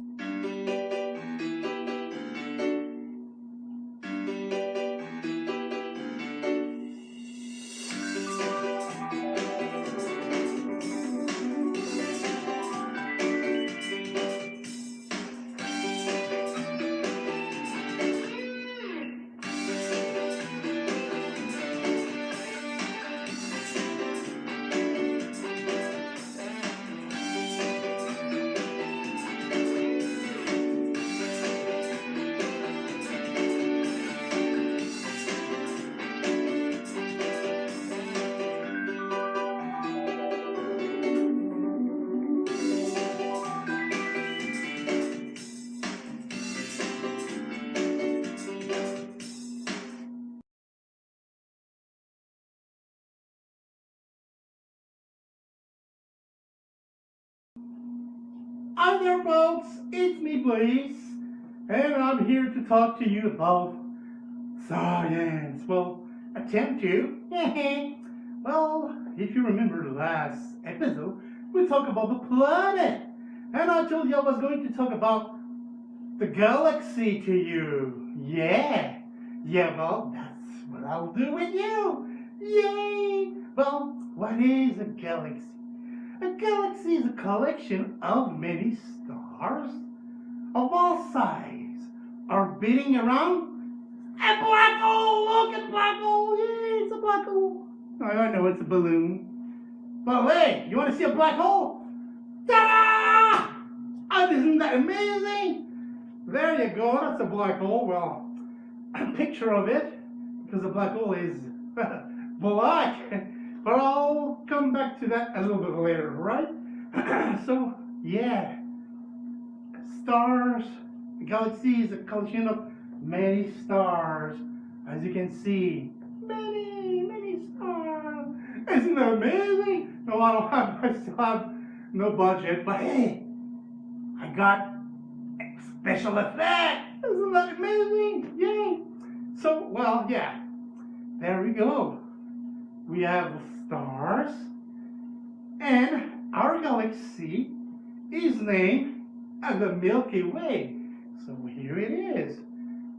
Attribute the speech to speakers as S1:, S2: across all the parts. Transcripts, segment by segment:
S1: Hi there, folks. It's me, Blaze, and I'm here to talk to you about science. Well, attempt to. well, if you remember the last episode, we talked about the planet, and I told you I was going to talk about the galaxy to you. Yeah, yeah. Well, that's what I'll do with you. Yay! Well, what is a galaxy? A galaxy is a collection of many stars of all sizes orbiting around a black hole. Look at black hole. Yeah, it's a black hole. I know it's a balloon. But hey, you want to see a black hole? Ta-da! Oh, isn't that amazing? There you go. That's a black hole. Well, a picture of it, because a black hole is black. But I'll come back to that a little bit later, right? so, yeah. Stars, the galaxy is a collection of many stars. As you can see, many, many stars. Isn't that amazing? No, I don't have, I still have no budget, but hey, I got special effect. Isn't that amazing? Yay. So, well, yeah, there we go. We have stars. And our galaxy is named as the Milky Way. So here it is,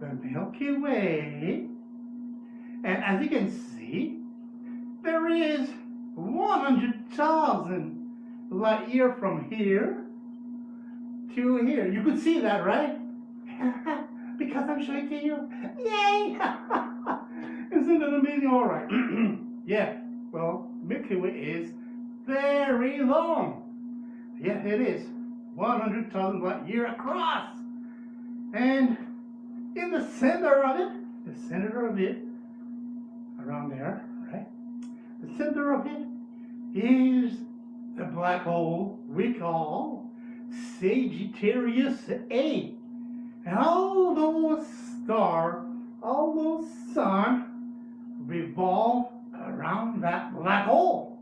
S1: the Milky Way. And as you can see, there is 100,000 light year from here to here. You could see that, right? because I'm showing to you. Yay! Isn't that amazing? All right. yeah. Well, Milky Way is very long. Yeah, it is. 100,000 light year across. And in the center of it, the center of it, around there, right? The center of it is the black hole we call Sagittarius A. And all those stars, all those suns revolve around that black hole.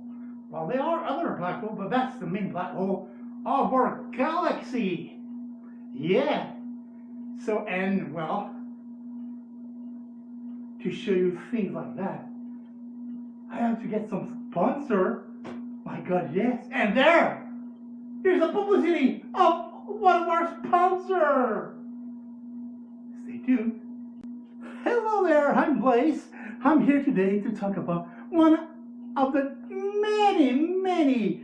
S1: Well, there are other black holes, but that's the main black hole of our galaxy. Yeah. So, and well, to show you things like that, I have to get some sponsor. My God, yes. And there, here's a publicity of one of our sponsors. Stay tuned. Hello there, I'm Blaze. I'm here today to talk about one of the many, many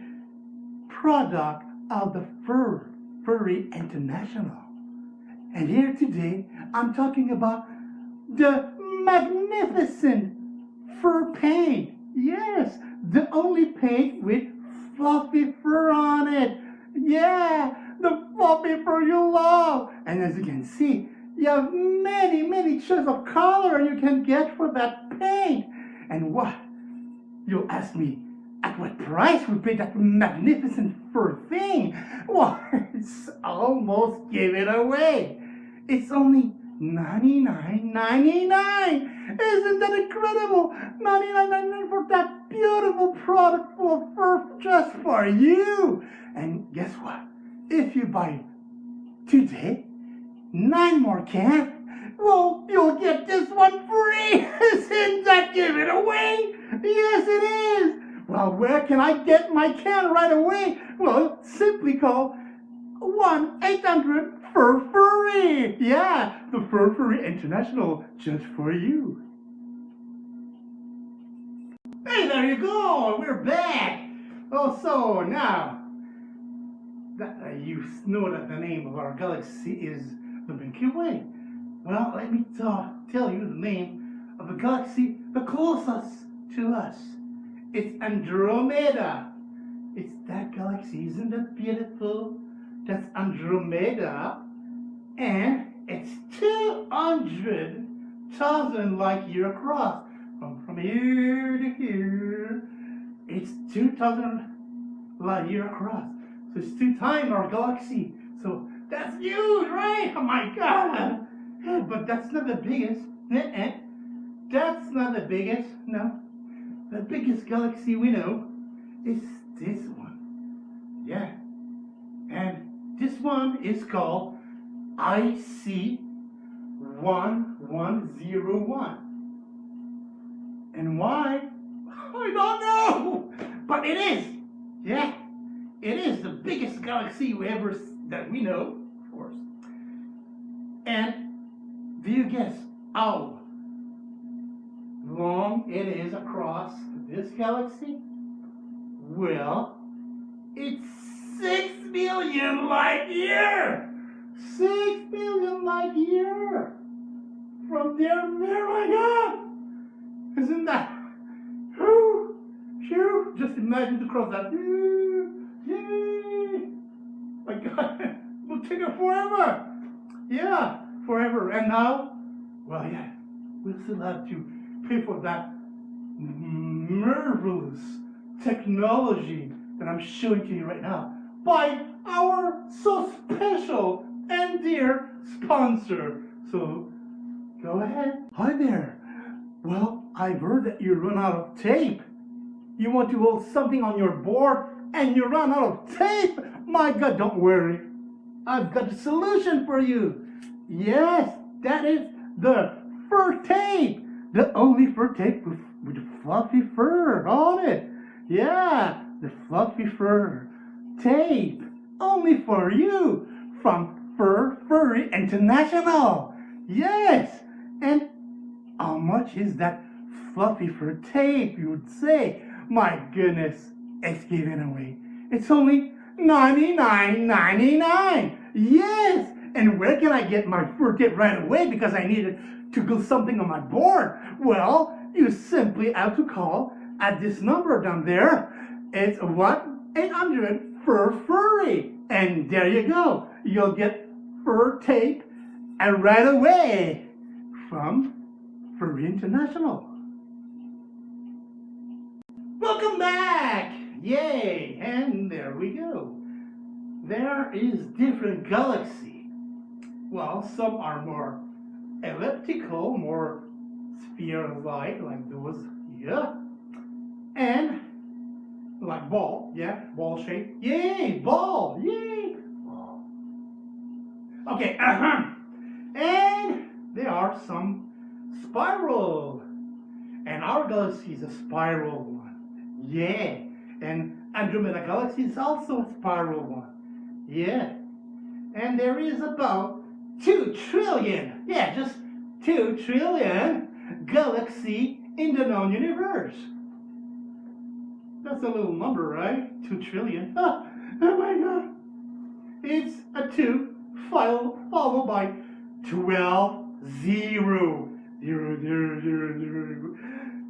S1: product of the Fur Furry International. And here today, I'm talking about the magnificent fur paint. Yes, the only paint with fluffy fur on it. Yeah, the fluffy fur you love. And as you can see, you have many, many choices of color you can get for that paint. And what? You'll ask me, at what price we pay that magnificent fur thing? Well, it's almost give it away. It's only $99.99. Isn't that incredible? $99.99 for that beautiful product full of fur just for you. And guess what? If you buy today, nine more cans, well, you'll get this one free. Isn't that give it away? Yes, it is. Well, where can I get my can right away? Well, simply call 1 800 Fur Furry. Yeah, the Fur Furry International just for you. Hey, there you go. We're back. Oh, so now that uh, you know that the name of our galaxy is Milky Way. Well, let me tell you the name of the galaxy the closest to us. It's Andromeda. It's that galaxy, isn't it beautiful? That's Andromeda. And it's 200,000 light year across. From, from here to here, it's 2,000 light year across. So it's two times our galaxy. So that's huge, right? Oh my God. Yeah, But that's not the biggest. Uh-uh. That's not the biggest. No. The biggest galaxy we know is this one. Yeah. And this one is called IC 1101. And why? I don't know. But it is. Yeah. It is the biggest galaxy we ever that we know. And do you guess how long it is across this galaxy? Well, it's six billion light year. Six billion light year from there. There, my God! Isn't that? Whew, phew, just imagine to cross that. Whew, Yay! My God, will take it forever. Yeah, forever. And now, well, yeah, we'll still have to pay for that marvelous technology that I'm showing to you right now by our so special and dear sponsor. So, go ahead. Hi there. Well, I've heard that you run out of tape. You want to hold something on your board and you run out of tape? My God, don't worry. I've got a solution for you. Yes, that is the fur tape. The only fur tape with, with fluffy fur on it. Yeah, the fluffy fur tape. Only for you from Fur Furry International. Yes, and how much is that fluffy fur tape, you would say? My goodness, it's giving away. It's only $99.99. Yes! And where can I get my fur tape right away because I needed to glue something on my board? Well, you simply have to call at this number down there. It's 1-800 Fur Furry. And there you go. You'll get fur tape and right away from Furry International. Welcome back! Yay! And there we go. There is different galaxy. Well, some are more elliptical, more sphere-like, like those here. And like ball, yeah, ball shape. Yay! Ball! Yay! Okay, uh-huh. And there are some spiral. And our galaxy is a spiral one. Yeah. And Andromeda Galaxy is also a spiral one. Yeah. And there is about 2 trillion, yeah, just 2 trillion galaxy in the known universe. That's a little number, right? 2 trillion. Oh, oh my god. It's a 2 file followed by 12 zero. Zero, zero, zero, zero.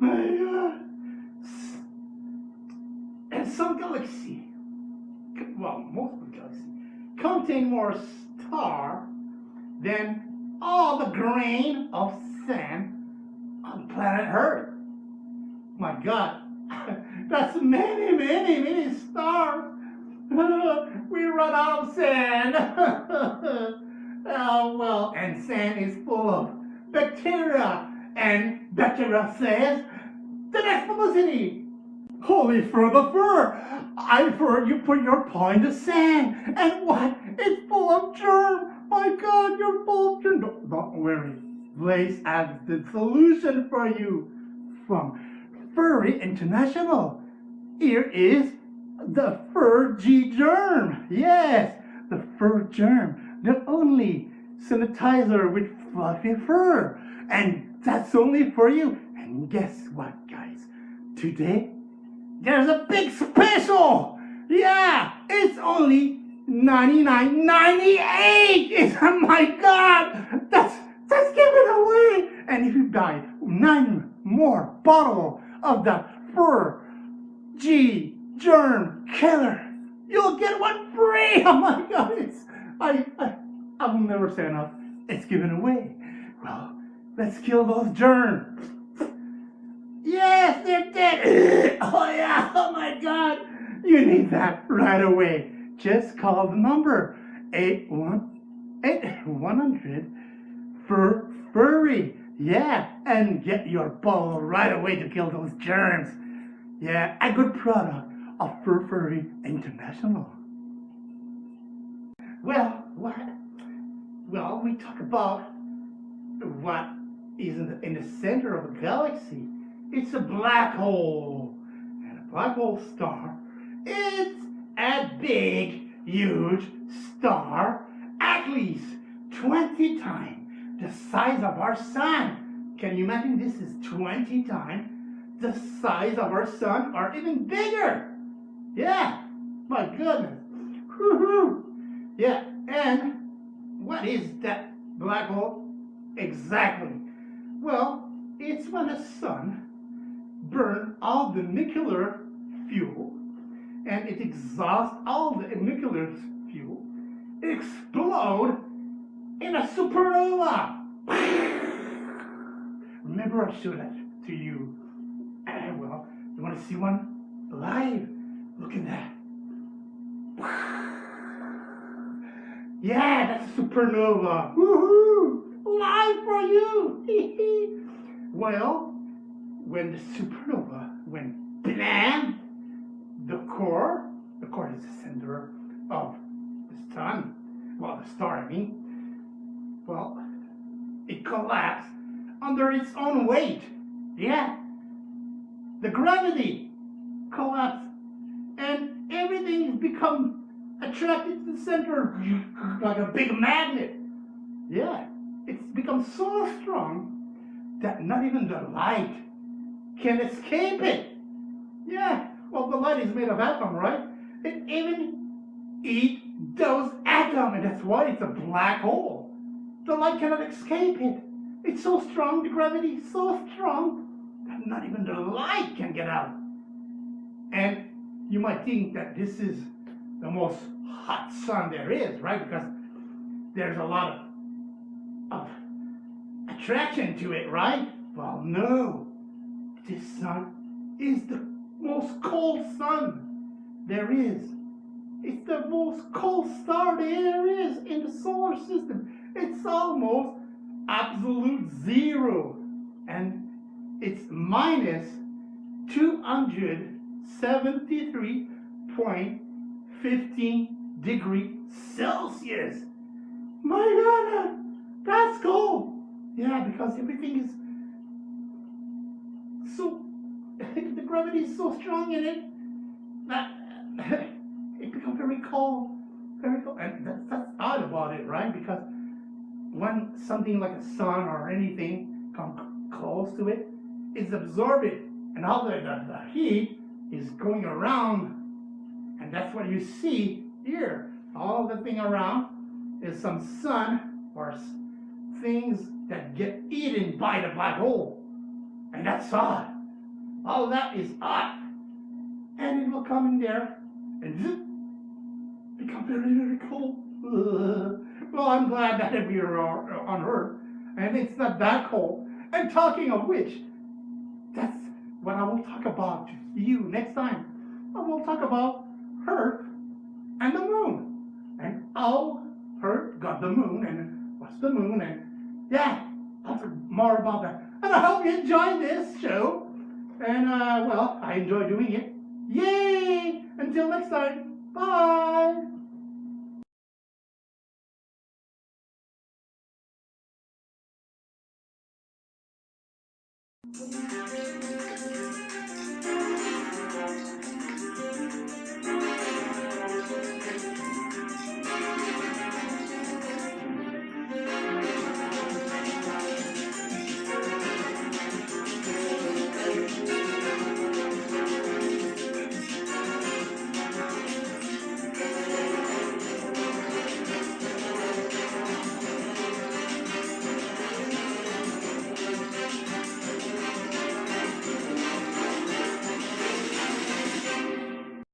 S1: My god. And some galaxy, well, most of the galaxy, contain more star than all the grain of sand on planet Earth. My God, that's many, many, many stars. we run out of sand. oh, well, and sand is full of bacteria, and bacteria says the next publicity. Holy fur the fur! I've heard you put your paw in the sand, and what? It's full of germ! My God, you're full of germ! Don't, don't worry, Blaze has the solution for you from Furry International. Here is the Fur G Germ. Yes, the fur germ, the only sanitizer with fluffy fur. And that's only for you. And guess what, guys? Today, there's a big special. Yeah, it's only 99.98. It's oh my god, that's that's given away. And if you buy nine more bottle of the fur G germ killer, you'll get one free. Oh my god, it's I I I will never say enough. It's given away. Well, let's kill those germs. Yes, they're dead. oh yeah, oh my god. You need that right away. Just call the number 818 for furry. Yeah, and get your ball right away to kill those germs. Yeah, a good product of Fur Furry International. Well, what? Well, we talk about what is in the, in the center of a galaxy. It's a black hole. Hole star, it's a big, huge star, at least 20 times the size of our sun. Can you imagine this is 20 times the size of our sun or even bigger? Yeah, my goodness. Yeah, and what is that black hole exactly? Well, it's when the sun burns all the nuclear fuel and it exhausts all the nuclear fuel, explode in a supernova. Remember I showed that to you. Well, you want to see one live? Look at that. Yeah, that's a supernova. Woohoo! Live for you. well, when the supernova went blam, the core, the core is the center of the sun, well, the star, I mean, well, it collapsed under its own weight. Yeah. The gravity collapsed and everything become attracted to the center like a big magnet. Yeah. It's become so strong that not even the light can escape it. Yeah. Well, the light is made of atom, right? It even eat those atoms, and that's why it's a black hole. The light cannot escape it. It's so strong, the gravity is so strong, that not even the light can get out. And you might think that this is the most hot sun there is, right? Because there's a lot of, of attraction to it, right? Well, no. This sun is the most cold sun there is. It's the most cold star there is in the solar system. It's almost absolute zero. And it's minus 273.15 degree Celsius. My God, that's cold. Yeah, because everything is so, the gravity is so strong in it that it becomes very cold. Very cold. And that's, that's odd about it, right? Because when something like a sun or anything come close to it, it's absorbed and all the, the, the heat is going around and that's what you see here. All the thing around is some sun or things that get eaten by the black hole. And that's hot. All that is hot. And it will come in there and zip, become very, very cold. Ugh. Well, I'm glad that we are on Earth, and it's not that cold. And talking of which, that's what I will talk about to you next time. I will talk about Earth and the moon, and how Earth got the moon, and what's the moon, and yeah, I'll talk more about that. And I hope you enjoyed this show. And, uh, well, I enjoy doing it. Yay! Until next time, bye!